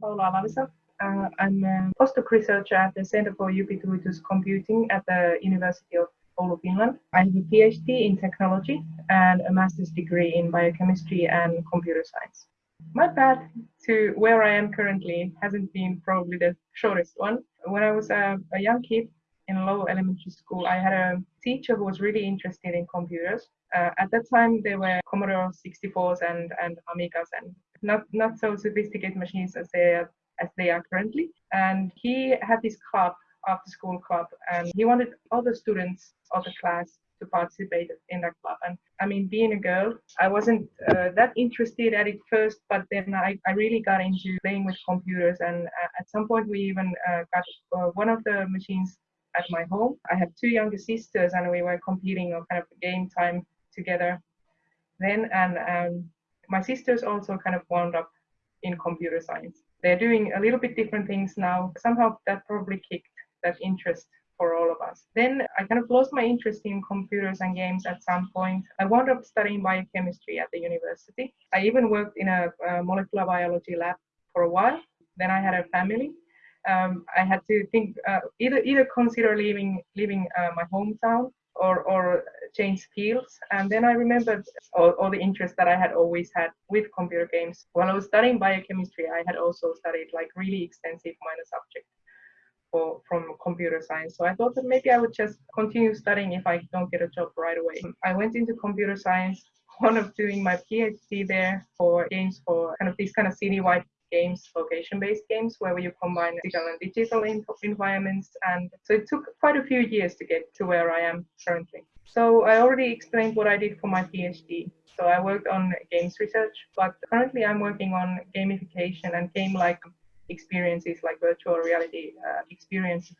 Paula. Uh, I'm a postdoc researcher at the Center for Ubiquitous Computing at the University of Oulu, Finland. I have a PhD in technology and a master's degree in biochemistry and computer science. My path to where I am currently hasn't been probably the shortest one. When I was a, a young kid in low elementary school, I had a teacher who was really interested in computers. Uh, at that time, there were Commodore 64s and, and Amigas and not, not so sophisticated machines as they, are, as they are currently. And he had this club, after school club, and he wanted all the students of the class to participate in that club. And I mean, being a girl, I wasn't uh, that interested at it first, but then I, I really got into playing with computers. And uh, at some point, we even uh, got uh, one of the machines at my home. I have two younger sisters, and we were competing on kind of game time together then. And um, my sisters also kind of wound up in computer science. They're doing a little bit different things now. Somehow that probably kicked that interest for all of us. Then I kind of lost my interest in computers and games at some point. I wound up studying biochemistry at the university. I even worked in a, a molecular biology lab for a while. Then I had a family. Um, I had to think uh, either either consider leaving leaving uh, my hometown or or change fields. And then I remembered all, all, the interest that I had always had with computer games. While I was studying biochemistry, I had also studied like really extensive minor subjects for, from computer science. So I thought that maybe I would just continue studying if I don't get a job right away. I went into computer science, one of doing my PhD there for games for kind of these kind of citywide games, location-based games, where you combine physical and digital environments. And so it took quite a few years to get to where I am currently. So I already explained what I did for my PhD. So I worked on games research, but currently I'm working on gamification and game-like experiences like virtual reality uh, experiences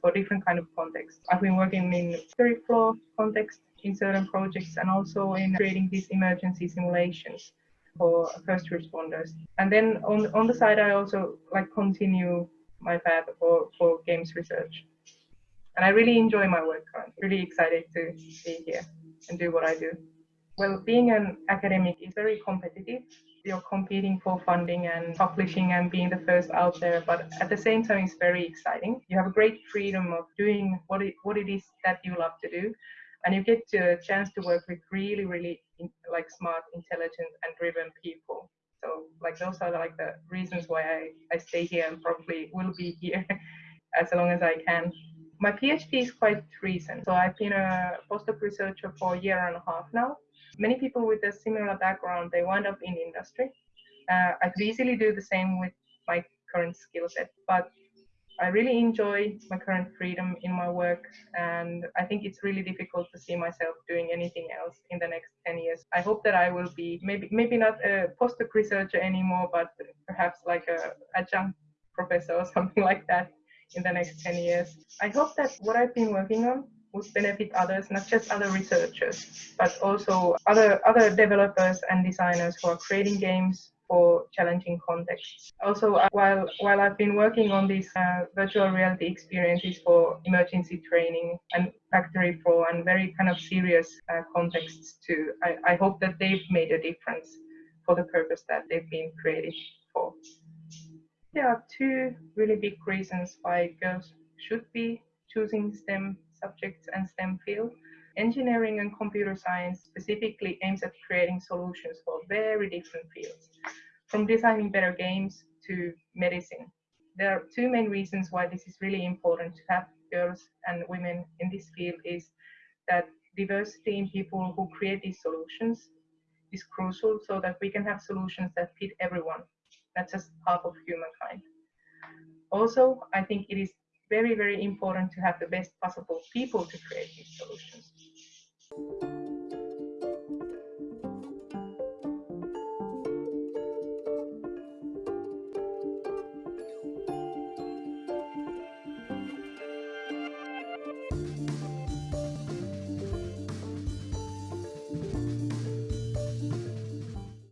for different kind of contexts. I've been working in floor context in certain projects and also in creating these emergency simulations for first responders. And then on on the side, I also like continue my path for, for games research. And I really enjoy my work currently. Really excited to be here and do what I do. Well, being an academic is very competitive. You're competing for funding and publishing and being the first out there, but at the same time, it's very exciting. You have a great freedom of doing what it, what it is that you love to do and you get a chance to work with really really like smart intelligent and driven people so like those are like the reasons why i, I stay here and probably will be here as long as i can my phd is quite recent so i've been a postdoc researcher for a year and a half now. Many people with a similar background they wind up in industry. Uh, i could easily do the same with my current skill set but I really enjoy my current freedom in my work, and I think it's really difficult to see myself doing anything else in the next 10 years. I hope that I will be maybe maybe not a postdoc researcher anymore, but perhaps like a adjunct professor or something like that in the next 10 years. I hope that what I've been working on would benefit others, not just other researchers, but also other other developers and designers who are creating games for challenging contexts. Also, uh, while while I've been working on these uh, virtual reality experiences for emergency training and factory floor and very kind of serious uh, contexts too, I, I hope that they've made a difference for the purpose that they've been created for. There are two really big reasons why girls should be choosing STEM subjects and STEM field. Engineering and computer science specifically aims at creating solutions for very different fields from designing better games to medicine. There are two main reasons why this is really important to have girls and women in this field is that diversity in people who create these solutions is crucial so that we can have solutions that fit everyone, not just half of humankind. Also, I think it is very, very important to have the best possible people to create these solutions.